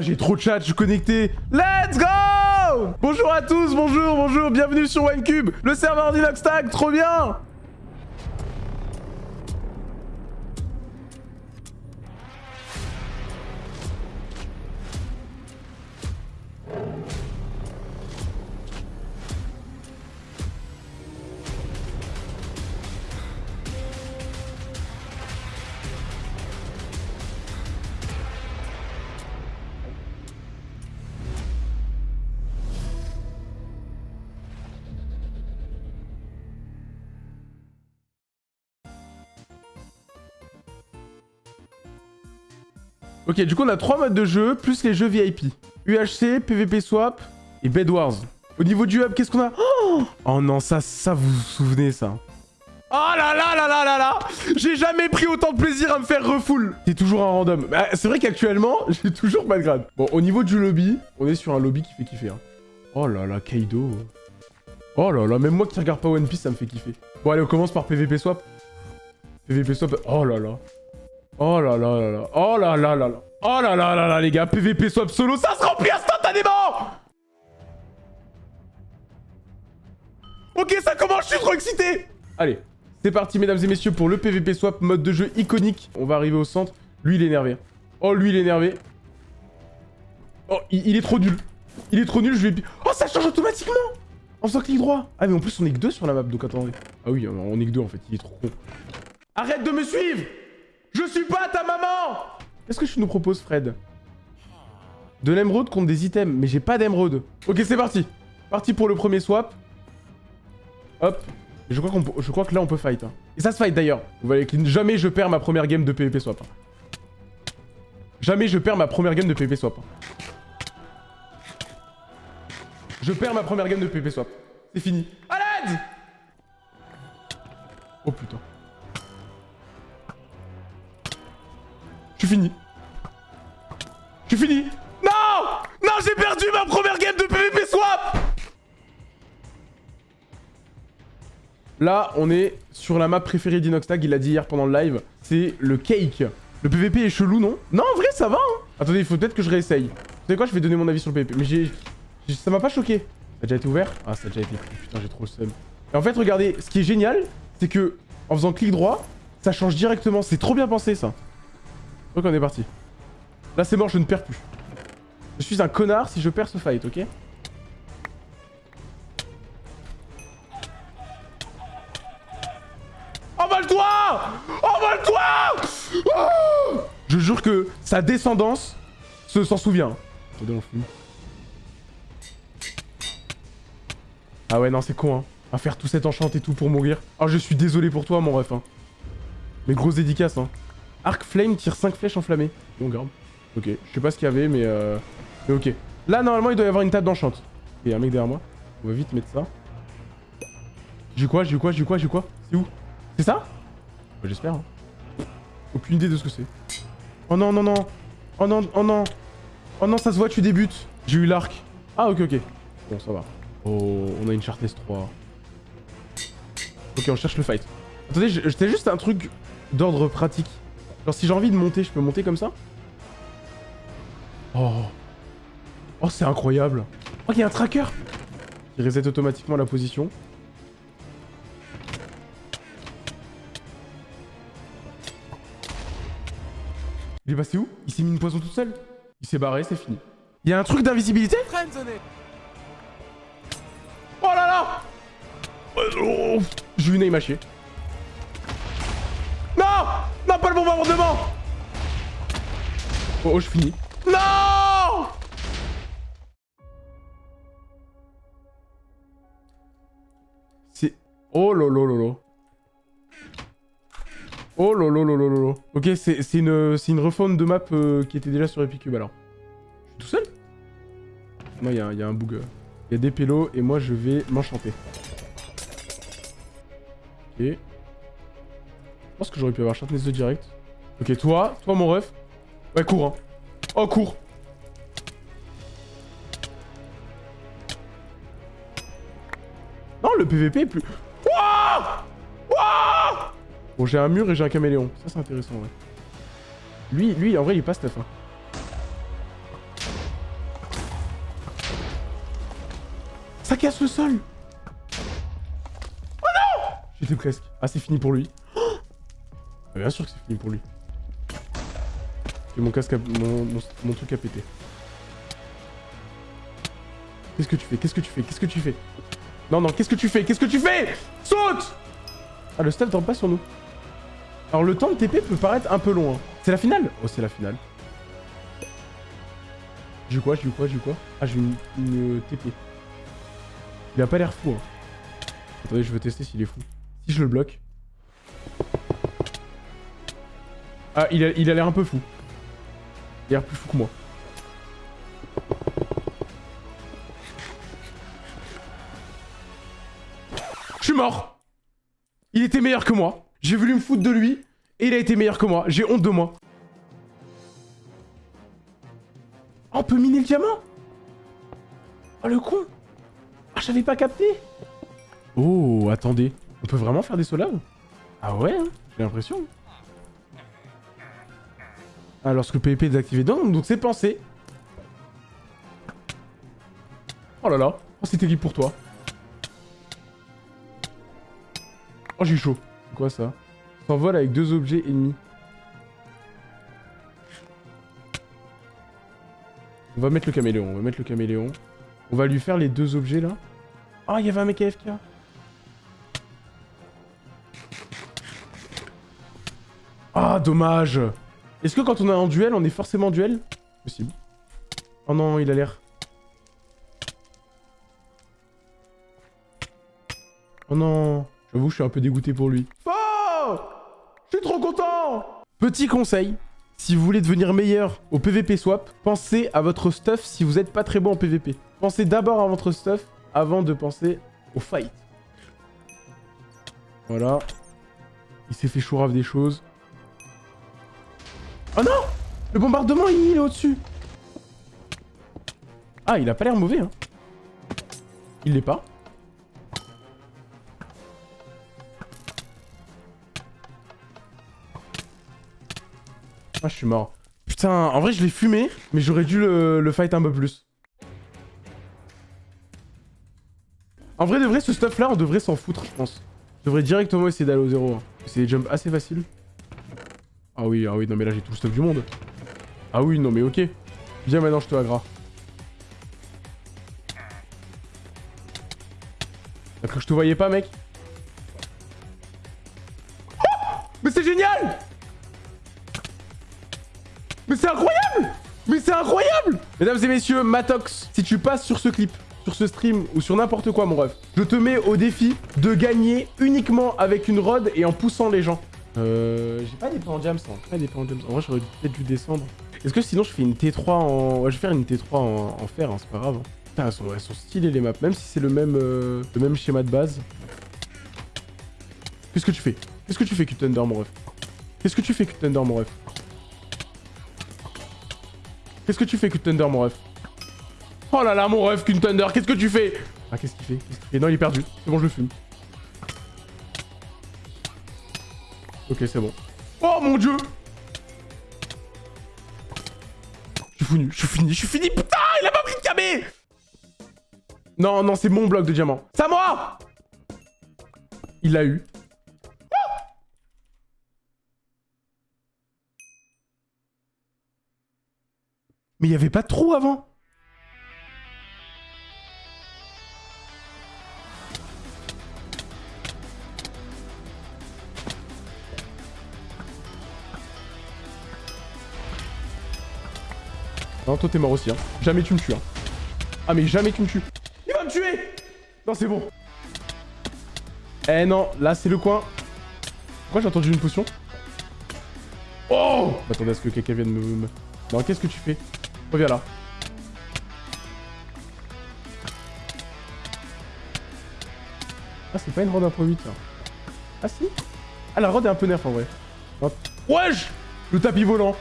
J'ai trop de chat, je suis connecté. Let's go Bonjour à tous, bonjour, bonjour, bienvenue sur OneCube, le serveur d'Inoxtag, trop bien Ok, du coup on a trois modes de jeu, plus les jeux VIP. UHC, PVP Swap et Bed Wars. Au niveau du hub, qu'est-ce qu'on a oh, oh non, ça, ça vous vous souvenez ça Oh là là là là là là J'ai jamais pris autant de plaisir à me faire refoul C'est toujours un random. Bah, c'est vrai qu'actuellement, j'ai toujours pas de grade. Bon, au niveau du lobby, on est sur un lobby qui fait kiffer. Hein. Oh là là, Kaido. Oh là là, même moi qui regarde pas One Piece, ça me fait kiffer. Bon allez, on commence par PVP Swap. PVP Swap, oh là là. Oh là là là là. Oh là là là là. Oh là là là là, les gars. PVP swap solo, ça se remplit instantanément Ok, ça commence, je suis trop excité Allez, c'est parti, mesdames et messieurs, pour le PVP swap, mode de jeu iconique. On va arriver au centre. Lui, il est énervé. Oh, lui, il est énervé. Oh, il, il est trop nul. Il est trop nul, je vais... Oh, ça change automatiquement En faisant clic droit. Ah, mais en plus, on est que deux sur la map, donc attendez. Ah oui, on est que deux, en fait. Il est trop con. Arrête de me suivre je suis pas ta maman Qu'est-ce que tu nous proposes, Fred? De l'émeraude contre des items. Mais j'ai pas d'émeraude. Ok, c'est parti. Parti pour le premier swap. Hop. Je crois, que là, on peut fight. hein. Et ça se fight, d'ailleurs. Vous voyez que jamais je perds ma première game de PvP swap. hein. Jamais je perds ma première game de PvP swap. hein. Je perds ma première game de PvP swap. C'est fini. À l'aide Oh putain. Fini. Je suis fini. Non Non, j'ai perdu ma première game de PvP swap Là, on est sur la map préférée d'Inoxtag, il l'a dit hier pendant le live. C'est le cake. Le PvP est chelou, non? Non, en vrai, ça va, hein Attendez, il faut peut-être que je réessaye. Vous savez quoi, je vais donner mon avis sur le PvP. Mais j'ai... Ça m'a pas choqué. Ça a déjà été ouvert? Ah, ça a déjà été. Putain, j'ai trop le seum. Et en fait, regardez, ce qui est génial, c'est que en faisant clic droit, ça change directement. C'est trop bien pensé, ça. Donc on est parti. Là c'est mort, je ne perds plus. Je suis un connard si je perds ce fight, ok? Envole-toi Envole-toi Oh Je jure que sa descendance se s'en souvient. Attendez, on finit. Ah ouais, non, c'est con, hein. À faire tout cet enchant et tout pour mourir. Oh, je suis désolé pour toi, mon ref, hein. Mais grosse dédicace, hein. Arc Flame tire 5 flèches enflammées. On garde. Ok, je sais pas ce qu'il y avait, mais euh... Mais ok. Là, normalement, il doit y avoir une table d'enchante. Il y a un mec derrière moi. On va vite mettre ça. J'ai quoi J'ai quoi J'ai quoi J'ai quoi? C'est où? C'est ça? Bah, J'espère. Hein. Aucune idée de ce que c'est. Oh non, non, non. Oh non, oh non. Oh non, ça se voit, tu débutes. J'ai eu l'arc. Ah, ok, ok. Bon, ça va. Oh, on a une Sharpness 3. Ok, on cherche le fight. Attendez, je- c'était juste un truc d'ordre pratique. Genre si j'ai envie de monter, je peux monter comme ça Oh. Oh, c'est incroyable. Oh, il y a un tracker Il reset automatiquement la position. Il est passé où? Il s'est mis une poison tout seul Il s'est barré, c'est fini. Il y a un truc d'invisibilité? Oh là là Oh, aim hachée. Non Non, pas le bombardement Oh, oh, je finis. Non C'est... Oh lolo lolo. Oh lolo lolo lolo. Ok, c'est c'est une, une refonte de map euh, qui était déjà sur Epicube alors. Je suis tout seul? Non, il y, y a un bug. Il y a des pélos et moi je vais m'enchanter. Ok pense que j'aurais pu avoir Sharpness 2 direct. Ok, toi, toi mon ref. Ouais, cours, hein. Oh, cours Non, le PVP est plus... Wouah Wouah bon, j'ai un mur et j'ai un caméléon. Ça, c'est intéressant, ouais. Lui, lui, en vrai, il est pas stuff. Hein. Ça casse le sol Oh non J'étais presque. Ah, c'est fini pour lui. Oh Bien sûr que c'est fini pour lui. Et mon casque a... mon, mon, truc a pété. Qu'est-ce que tu fais? Qu'est-ce que tu fais? Qu'est-ce que tu fais? Non, non, qu'est-ce que tu fais? Qu'est-ce que tu fais? Saute Ah, le stuff tombe pas sur nous. Alors, le temps de TP peut paraître un peu long. hein. C'est la finale? Oh, c'est la finale. J'ai eu quoi? J'ai eu quoi? J'ai eu quoi? Ah, j'ai une, une TP. Il a pas l'air fou. Hein. Attendez, je veux tester s'il est fou. Si je le bloque. Ah, il a l'air un peu fou. Il a l'air plus fou que moi. Je suis mort Il était meilleur que moi. J'ai voulu me foutre de lui, et il a été meilleur que moi. J'ai honte de moi. Oh, on peut miner le diamant? Oh, le con Ah, j'avais pas capté Oh, attendez. On peut vraiment faire des solaves Ah ouais, hein, j'ai l'impression. Ah, lorsque PvP est désactivé. Donc, donc c'est pensé. Oh là là. Oh, c'est terrible pour toi? Oh, j'ai chaud. C'est quoi ça? S'envole avec deux objets ennemis. On va mettre le caméléon. On va mettre le caméléon. On va lui faire les deux objets là. Ah, il y avait un mec AFK. Ah, dommage. Est-ce que quand on est en duel, on est forcément en duel? Possible. Oh non, il a l'air. Oh non. J'avoue, je suis un peu dégoûté pour lui. Oh Je suis trop content Petit conseil. Si vous voulez devenir meilleur au PVP swap, pensez à votre stuff si vous n'êtes pas très bon en PVP. Pensez d'abord à votre stuff avant de penser au fight. Voilà. Il s'est fait chourave des choses. Oh non Le bombardement, il est au-dessus Ah, il a pas l'air mauvais, hein. Il l'est pas. Ah, je suis mort. Putain, en vrai, je l'ai fumé, mais j'aurais dû le, fight un peu plus. En vrai, de vrai, ce stuff-là, on devrait s'en foutre, je pense. Je devrais directement essayer d'aller au zéro. hein. C'est des jumps assez faciles. Ah oui, ah oui, non mais là j'ai tout le stuff du monde. Ah oui, non mais ok. Viens maintenant, je te agra. T'as cru que je te voyais pas, mec? Mais c'est génial Mais c'est incroyable Mais c'est incroyable Mesdames et messieurs, Matox, si tu passes sur ce clip, sur ce stream ou sur n'importe quoi, mon ref, je te mets au défi de gagner uniquement avec une rod et en poussant les gens. Euh... J'ai pas d'épée en diams, hein. Pas d'épée en diams. En vrai, j'aurais peut-être dû descendre. Est-ce que sinon je fais une T3 en... Ouais, je vais faire une T3 en, fer, hein, c'est pas grave. hein. Putain, elles sont, stylées les maps, même si c'est le même, euh, le même schéma de base. Qu'est-ce que tu fais? Qu'est-ce que tu fais, Thunder, mon ref Qu'est-ce que tu fais, Thunder, mon ref Qu'est-ce que tu fais, Thunder, mon ref Oh là là, mon ref, Thunder, qu'est-ce que tu fais? Ah, qu'est-ce qu'il fait? Qu'est-ce qu'il fait? Non, il est perdu. C'est bon, je le fume. Ok, c'est bon. Oh mon dieu Je suis fini, je suis fini, je suis fini Putain, il a pas pris de camé Non, non, c'est mon bloc de diamant. C'est à moi Il l'a eu. Mais il y avait pas de trou avant Non, toi t'es mort aussi, hein. Jamais tu me tues, hein. Ah, mais jamais tu me tues. Il va me tuer Non, c'est bon. Eh non, là, c'est le coin. Pourquoi j'ai entendu une potion? Oh Attendez à ce que quelqu'un vienne me... me- Non, qu'est-ce que tu fais? Reviens là. Ah, c'est pas une rod 1.8, là. Ah, si? Ah, la rod est un peu nerf, en vrai. Hop. Wesh Le tapis volant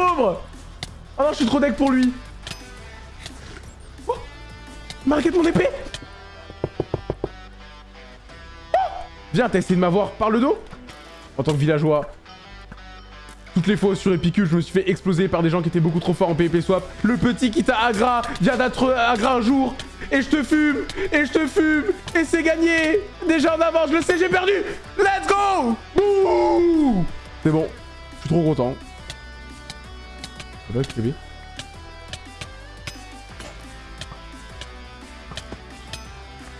pauvre Ah non, je suis trop deck pour lui oh Marquez ton épée oh Viens, t'as essayé de m'avoir par le dos En tant que villageois. Toutes les fois sur Epicule, je me suis fait exploser par des gens qui étaient beaucoup trop forts en PvP swap. Le petit qui t'a agra vient d'être agra un jour. Et je te fume Et je te fume Et c'est gagné Déjà en avant, je le sais, j'ai perdu Let's go C'est bon. Je suis trop content.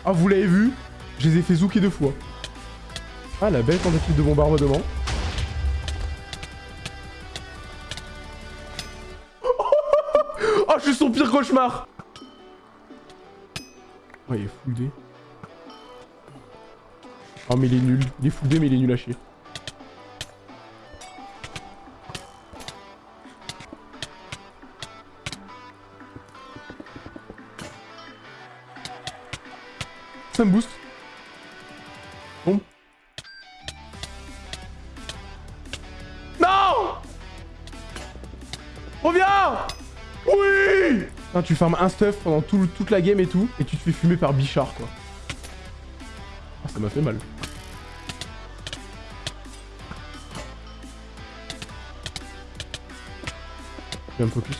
Ah, vous l'avez vu Je les ai fait zouker deux fois. Ah, la belle tentative de bombardement. oh, je suis son pire cauchemar Oh, il est D. Oh, mais il est nul. Il est D, mais il est nul à chier. Ça me booste. Bon. Non Reviens Oui tu farmes un stuff pendant toute la game et tout, et tu te fais fumer par Bichard, quoi. Ah, ça m'a fait mal. Je vais me focus.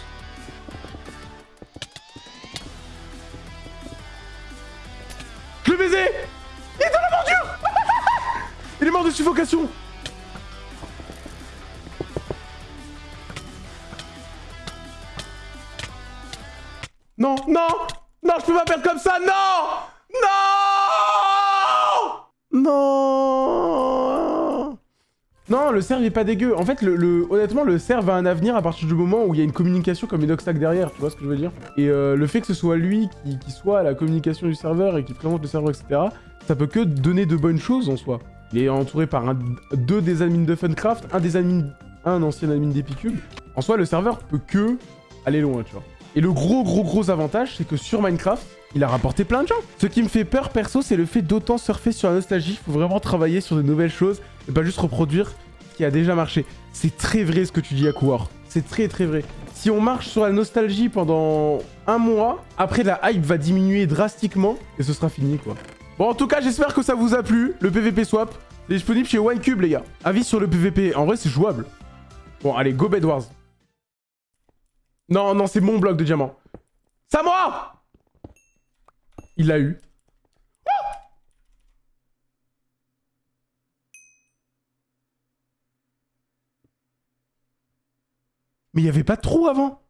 Suffocation Non, non Non, je peux pas perdre comme ça, non Non Non Non, le serve est pas dégueu. En fait, le, honnêtement, le serve a un avenir à partir du moment où il y a une communication comme une derrière, tu vois ce que je veux dire? Et euh, le fait que ce soit lui qui, soit à la communication du serveur et qui présente le serveur, etc., ça peut que donner de bonnes choses en soi. Il est entouré par deux des admins de Funcraft, un des admins, un ancien admin d'Epicube. En soi, le serveur peut que aller loin, tu vois. Et le gros gros gros avantage, c'est que sur Minecraft, il a rapporté plein de gens. Ce qui me fait peur perso, c'est le fait d'autant surfer sur la nostalgie. Il faut vraiment travailler sur de nouvelles choses et pas juste reproduire ce qui a déjà marché. C'est très vrai ce que tu dis, à Akouar. C'est très très vrai. Si on marche sur la nostalgie pendant un mois, après la hype va diminuer drastiquement et ce sera fini quoi. Bon en tout cas j'espère que ça vous a plu, le PVP swap. C'est disponible chez OneCube les gars. Avis sur le PVP, en vrai c'est jouable. Bon allez, go Bed Wars. Non, non, c'est mon bloc de diamant. C'est moi Il l'a eu. Mais il n'y avait pas de trou avant